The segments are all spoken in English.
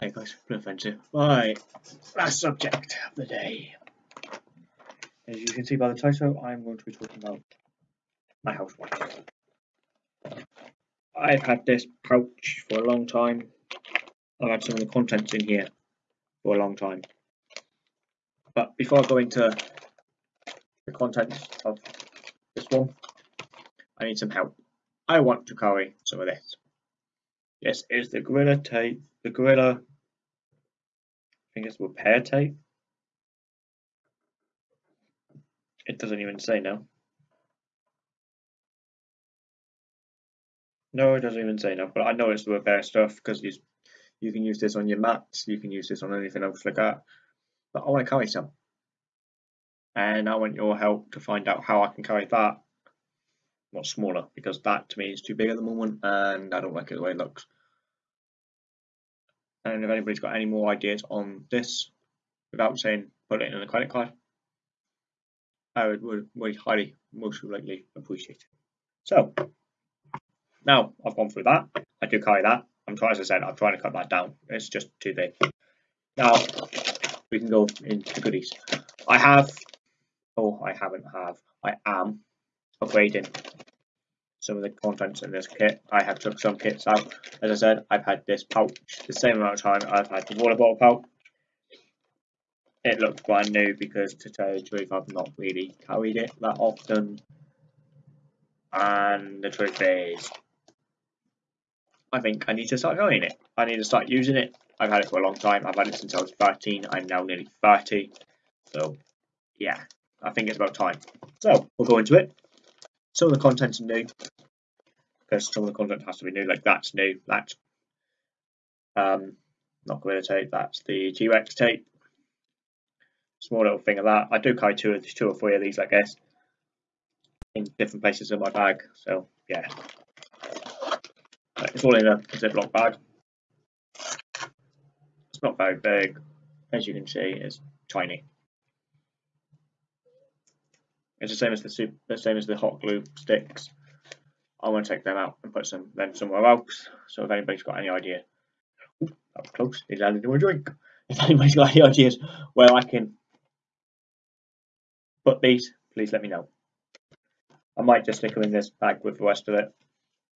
Hi guys, no offensive. Right, last subject of the day. As you can see by the title, I'm going to be talking about my housewife. I've had this pouch for a long time. I've had some of the contents in here for a long time. But before I go into the contents of this one, I need some help. I want to carry some of this. This is the Gorilla Tape, the Gorilla, I think it's repair tape. It doesn't even say now. No, it doesn't even say now, but I know it's the repair stuff because you, you can use this on your mats, you can use this on anything else like that. But I want to carry some. And I want your help to find out how I can carry that not smaller because that to me is too big at the moment and I don't like it the way it looks. And if anybody's got any more ideas on this, without saying put it in a credit card, I would, would, would highly, most likely appreciate it. So, now I've gone through that. I do carry that. I'm trying, as I said, I'm trying to cut that down. It's just too big. Now, we can go into goodies. I have, oh, I haven't have, I am upgrading some of the contents in this kit. I have took some kits out. As I said, I've had this pouch the same amount of time I've had the water bottle pouch. It looks brand new because to tell you the truth, I've not really carried it that often. And the truth is, I think I need to start carrying it. I need to start using it. I've had it for a long time. I've had it since I was 13. I'm now nearly 30. So, yeah, I think it's about time. So, we'll go into it some of the content's new. Because some of the content has to be new like that's new that's um not gorilla tape that's the T-Rex tape. Small little thing of that. I do carry two two or three of these i guess in different places in my bag so yeah. It's all in a ziploc bag. It's not very big. As you can see it's tiny it's the same as the soup, the same as the hot glue sticks. I want to take them out and put some them somewhere else. So if anybody's got any idea, that was close. It landed into a drink. If anybody's got any ideas where I can put these, please let me know. I might just stick them in this bag with the rest of it.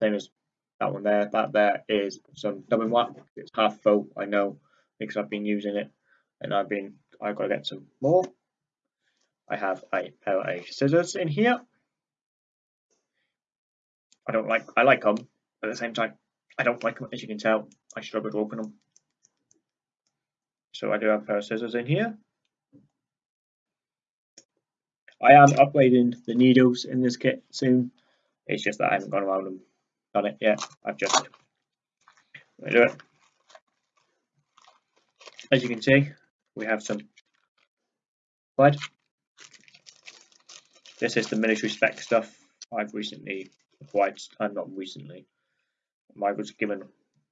Same as that one there. That there is some dubbin wax. It's half full, I know, because I've been using it, and I've been I've got to get some more. I have a pair of scissors in here. I don't like, I like them, but at the same time, I don't like them, as you can tell, I struggle to open them. So I do have a pair of scissors in here. I am upgrading the needles in this kit soon. It's just that I haven't gone around and done it yet. I've just do it. As you can see, we have some thread this is the military spec stuff I've recently acquired. I'm uh, not recently. I was given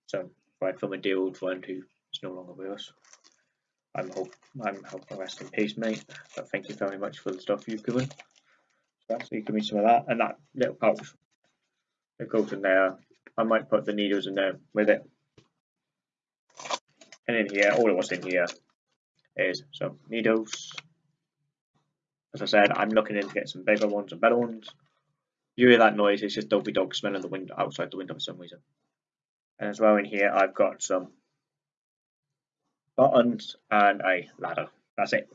some right from a dear old friend who is no longer with us. I'm hope I'm hoping rest in peace, mate. But thank you very much for the stuff you've given. So you give me some of that and that little pouch. It goes in there. I might put the needles in there with it. And in here, all it was in here is some needles, as I said, I'm looking in to get some bigger ones and better ones. You hear that noise, it's just Dopey Dog smelling the window outside the window for some reason. And as well in here, I've got some buttons and a ladder. That's it.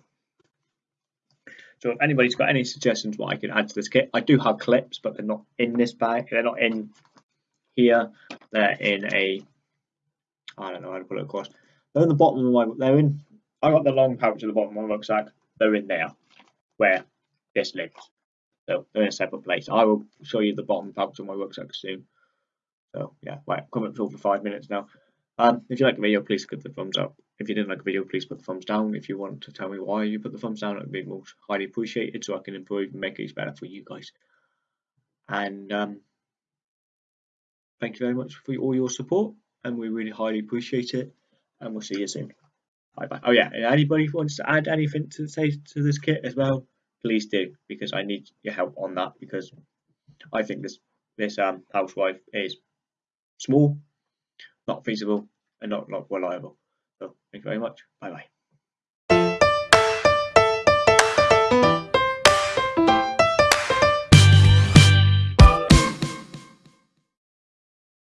So if anybody's got any suggestions what I can add to this kit, I do have clips, but they're not in this bag. They're not in here. They're in a, I don't know how to put it across. They're in the bottom of my, they're in, I got the long pouch at the bottom of my rucksack. They're in there where this lives. So they're in a separate place. I will show you the bottom pouch of my rucksack soon. So yeah, right, coming up for five minutes now. Um, if you like the video, please give the thumbs up. If you didn't like the video, please put the thumbs down. If you want to tell me why you put the thumbs down, it would be most highly appreciated so I can improve and make these better for you guys. And um, thank you very much for all your support, and we really highly appreciate it. And we'll see you soon. Oh yeah, anybody wants to add anything to say to this kit as well, please do because I need your help on that because I think this this um housewife is small, not feasible, and not not reliable. So thank you very much. Bye bye.